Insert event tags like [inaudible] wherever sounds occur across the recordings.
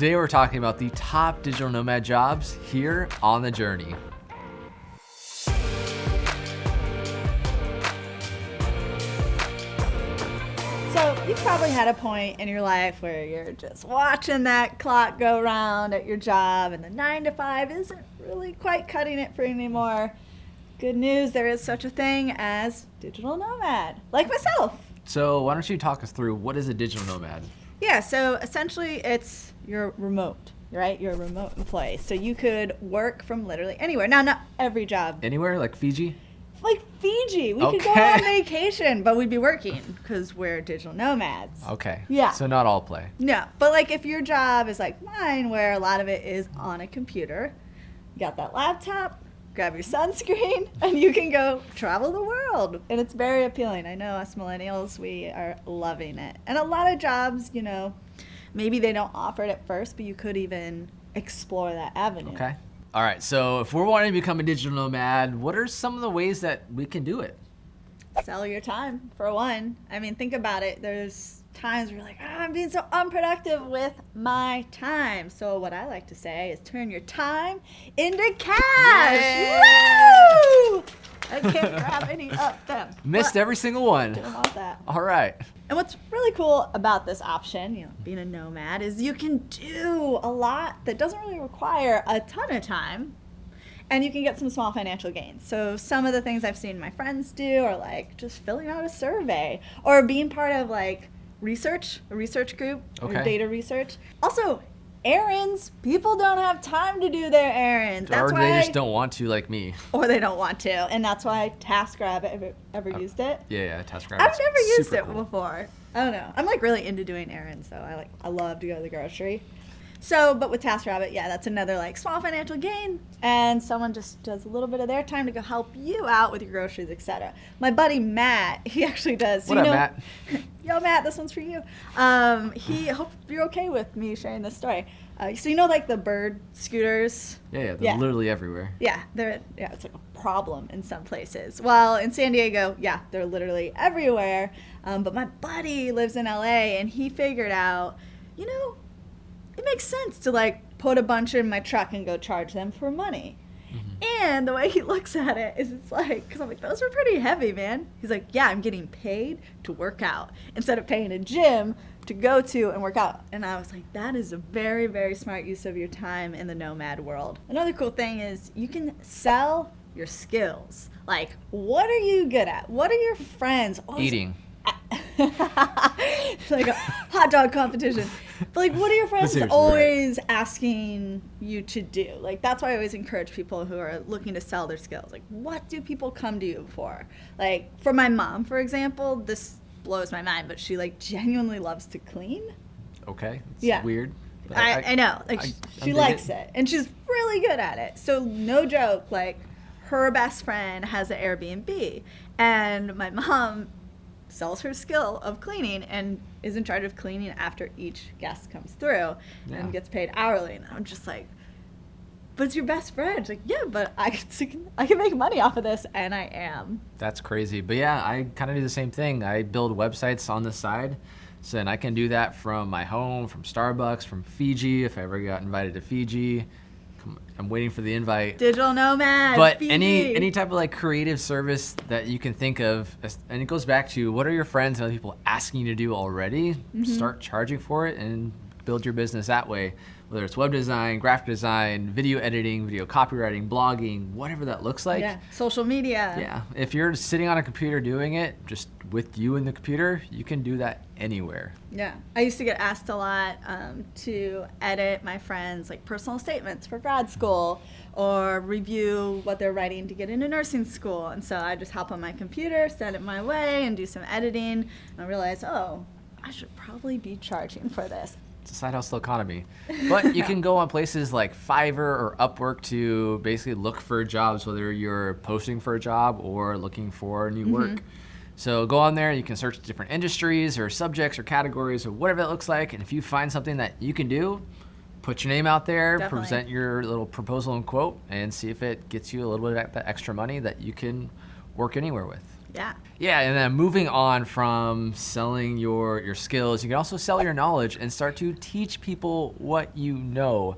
Today we're talking about the top digital nomad jobs here on the journey. So you've probably had a point in your life where you're just watching that clock go round at your job and the nine to five isn't really quite cutting it for you anymore. Good news, there is such a thing as digital nomad, like myself. So why don't you talk us through what is a digital nomad? Yeah, so essentially it's you're remote, right? You're a remote employee. So you could work from literally anywhere. Now, not every job. Anywhere like Fiji? Like Fiji. We could go on vacation, but we'd be working because we're digital nomads. Okay. Yeah. So not all play. No, but like if your job is like mine, where a lot of it is on a computer, you got that laptop, grab your sunscreen, [laughs] and you can go travel the world. And it's very appealing. I know us millennials, we are loving it. And a lot of jobs, you know, maybe they don't offer it at first, but you could even explore that avenue. Okay. All right. So if we're wanting to become a digital nomad, what are some of the ways that we can do it? Sell your time, for one. I mean, think about it. There's times where you're like, oh, I'm being so unproductive with my time. So, what I like to say is turn your time into cash. Woo! I can't grab any of them. Missed every single one. Didn't want that. All right. And what's really cool about this option, you know, being a nomad, is you can do a lot that doesn't really require a ton of time. And you can get some small financial gains. So some of the things I've seen my friends do are like just filling out a survey or being part of like research, a research group Okay. data research. Also, errands. People don't have time to do their errands. That's or why they just don't want to like me. or they don't want to. And that's why TaskRabbit ever, ever used it. Yeah, yeah. TaskRabbit. I've never used it before. I don't know. I'm like really into doing errands, so I like I love to go to the grocery. So, but with TaskRabbit, yeah, that's another like small financial gain, and someone just does a little bit of their time to go help you out with your groceries, etc. My buddy Matt, he [laughs] actually does. so What you up, know, Matt? [laughs] Yo, Matt, this one's for you. Um, he hope you're okay with me sharing this story. Uh, so you know, like the bird scooters. Yeah, yeah. They're Yeah. literally everywhere. Yeah, they're yeah, it's like a problem in some places. Well, in San Diego, yeah, they're literally everywhere. Um, but my buddy lives in LA, and he figured out, you know, it makes sense to like put a bunch in my truck and go charge them for money. And the way he looks at it is it's like, because I'm like, those are pretty heavy, man. He's like, yeah, I'm getting paid to work out instead of paying a gym to go to and work out. And I was like, that is a very, very smart use of your time in the nomad world. Another cool thing is you can sell your skills. Like, what are you good at? What are your friends? always Eating. [laughs] it's like a hot dog competition. But like, what are your friends seriously, right. always asking you to do? Like, that's why I always encourage people who are looking to sell their skills. Like, what do people come to you for? Like, for my mom, for example, this blows my mind, but she like genuinely loves to clean. Okay. It's Yeah. weird. but I, I, know, like I- sh- I she likes it. it. and she's really good at it. So no joke, like her best friend has an Airbnb, and my mom sells her skill of cleaning and is in charge of cleaning after each guest comes through Yeah. and gets paid hourly. And I'm just like, but it's your best friend. Like, yeah, but I [laughs] can, I can make money off of this, and I am. That's crazy. But yeah, I kind of do the same thing. I build websites on the side. So and I can do that from my home, from Starbucks, from Fiji, if I ever got invited to Fiji. I'm waiting for the invite. Digital nomad. but any any type of like creative service that you can think of and it goes back to what are your friends and other people asking you to do already Mm-hmm. start charging for it and build your business that way whether it's web design graphic design video editing video copywriting blogging whatever that looks like yeah, social media. yeah if you're sitting on a computer doing it just with you and the computer you can do that anywhere Yeah, I used to get asked a lot um, to edit my friends' like personal statements for grad school or review what they're writing to get into nursing school. And so I just hop on my computer, send it my way, and do some editing. And I realized, oh, I should probably be charging for this. It's a side hustle economy. But you can go on places like Fiverr or Upwork to basically look for jobs, whether you're posting for a job or looking for new mm-hmm. work. So go on there, you can search different industries or subjects or categories or whatever that looks like. And if you find something that you can do, put your name out there, Definitely. present your little proposal and quote, and see if it gets you a little bit of that extra money that you can work anywhere with. Yeah. Yeah, and then moving on from selling your your skills, you can also sell your knowledge and start to teach people what you know.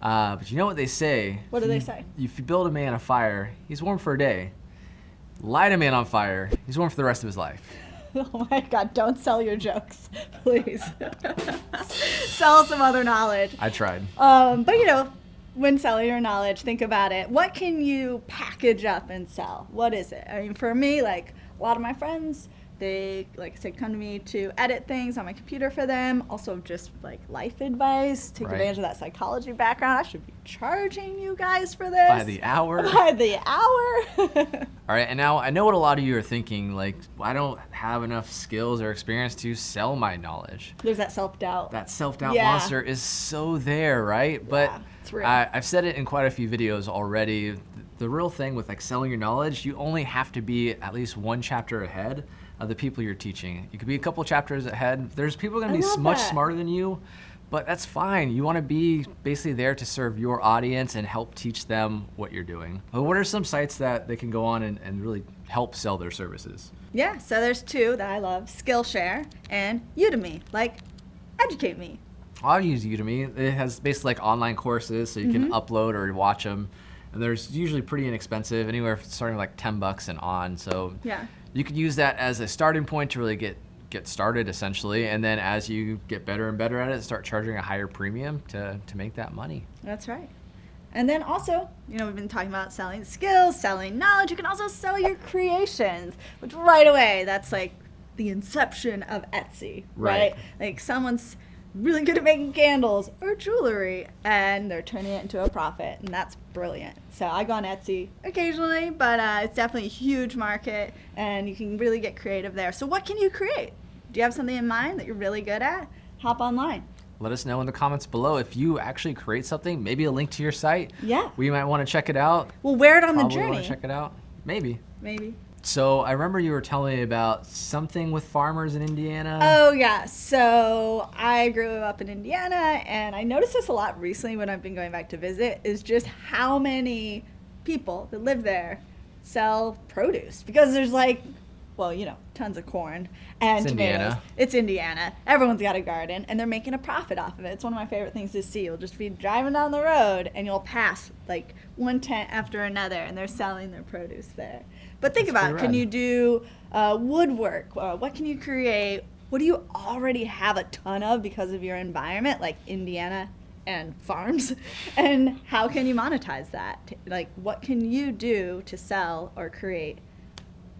Uh, but you know what they say? What do they say? If you build a man a fire, he's warm for a day. Light a man on fire, he's warm for the rest of his life. [laughs] Oh my god, don't sell your jokes, [laughs] please. [laughs] sell some other knowledge. I tried. Um, but you know, when selling your knowledge, think about it. What can you package up and sell? What is it? I mean, for me, like a lot of my friends, they like I said, come to me to edit things on my computer for them. Also, just like life advice. Take Right. advantage of that psychology background. I should be charging you guys for this [laughs] By the hour. By the hour. All right, and now I know what a lot of you are thinking. Like, I don't have enough skills or experience to sell my knowledge. There's that self doubt. That self doubt Yeah. monster is so there, right? But Yeah, real. I, I've said it in quite a few videos already. The real thing with like selling your knowledge, you only have to be at least one chapter ahead of the people you're teaching. You could be a couple chapters ahead. There's people to be much that. smarter than you, but that's fine. You want to be basically there to serve your audience and help teach them what you're doing. But what are some sites that they can go on and, and really help sell their services? Yeah, so there's two that I love Skillshare and Udemy. Like, educate me. I'll use Udemy. It has basically like online courses, so you can Mm-hmm. upload or watch them. And there's usually pretty inexpensive, anywhere starting like 10 bucks and on. So Yeah. you could use that as a starting point to really get get started essentially. And then as you get better and better at it, start charging a higher premium to, to make that money. That's right. And then also, you know, we've been talking about selling skills, selling knowledge. You can also sell your creations, which right away, that's like the inception of Etsy, right? Right. Like someone's really good at making candles or jewelry and they're turning it into a profit, and that's brilliant. So I go on Etsy occasionally, but uh, it's definitely a huge market and you can really get creative there. So, what can you create? Do you have something in mind that you're really good at? Hop online. Let us know in the comments below if you actually create something, maybe a link to your site. Yeah. We might want to check it out. We'll wear it on the Probably want journey. to check it out. Maybe. Maybe. So I remember you were telling me about something with farmers in Indiana. Oh yeah, so I grew up in Indiana, and I noticed this a lot recently when I've been going back to visit. Is just how many people that live there sell produce because there's like, well, you know, tons of corn and It's tomatoes. Indiana. It's Indiana. Everyone's got a garden, and they're making a profit off of it. It's one of my favorite things to see. You'll just be driving down the road, and you'll pass like one tent after another, and they're selling their produce there. But think That's about, it. can you do uh, woodwork? Uh, what can you create? What do you already have a ton of because of your environment, like Indiana and farms? [laughs] And how can you monetize that? Like, what can you do to sell or create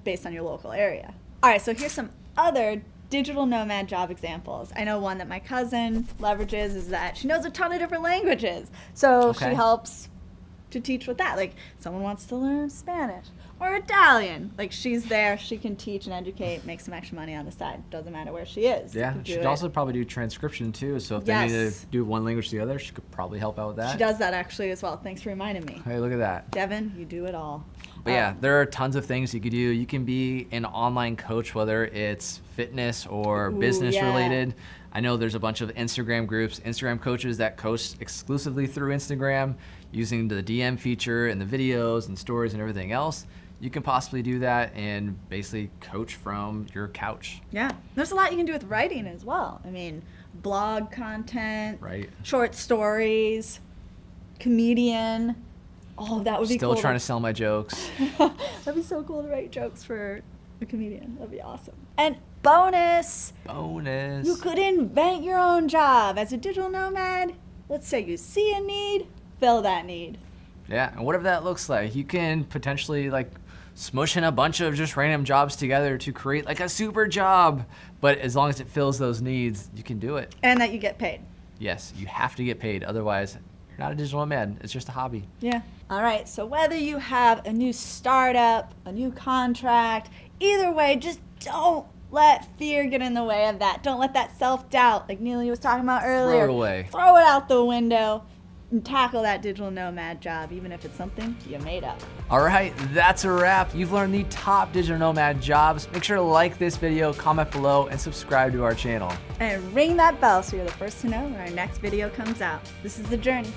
based on your local area? All right, so here's some other digital nomad job examples. I know one that my cousin leverages is that she knows a ton of different languages. So Okay. she helps to teach with that. Like someone wants to learn Spanish or Italian. Like she's there, she can teach and educate, make some extra money on the side. Doesn't matter where she is. Yeah, can she do could also probably do transcription too. So if they need to do one language to the other, she could probably help out with that. She does that actually as well. Thanks for reminding me. Hey, look at that. Devin, you do it all. But yeah, Um, there are tons of things you could do. You can be an online coach, whether it's fitness or Ooh, business yeah. related. I know there's a bunch of Instagram groups, Instagram coaches that coach exclusively through Instagram using the DM feature and the videos and stories and everything else. You can possibly do that and basically coach from your couch, Yeah. There's a lot you can do with writing as well. I mean, blog content, right? short stories, comedian. All of that would be Still cool. trying to sell my jokes. [laughs] That'd be so cool to write jokes for a comedian. That'd be awesome. And bonus, Bonus. you could invent your own job as a digital nomad. Let's say you see a need, fill that need. Yeah, and whatever that looks like, you can potentially like smush in a bunch of just random jobs together to create like a super job. But as long as it fills those needs, you can do it. And that you get paid. Yes, you have to get paid. Otherwise, you're not a digital nomad. It's just a hobby. Yeah. All right. So whether you have a new startup, a new contract, either way, just don't let fear get in the way of that. Don't let that self doubt, like Neely was talking about earlier, Throw it away. Throw it out the window tackle that digital nomad job, even if it's something you made up. All right, that's a wrap. You've learned the top digital nomad jobs. Make sure to like this video, comment below, and subscribe to our channel. And ring that bell so you're the first to know when our next video comes out. This is The Journey.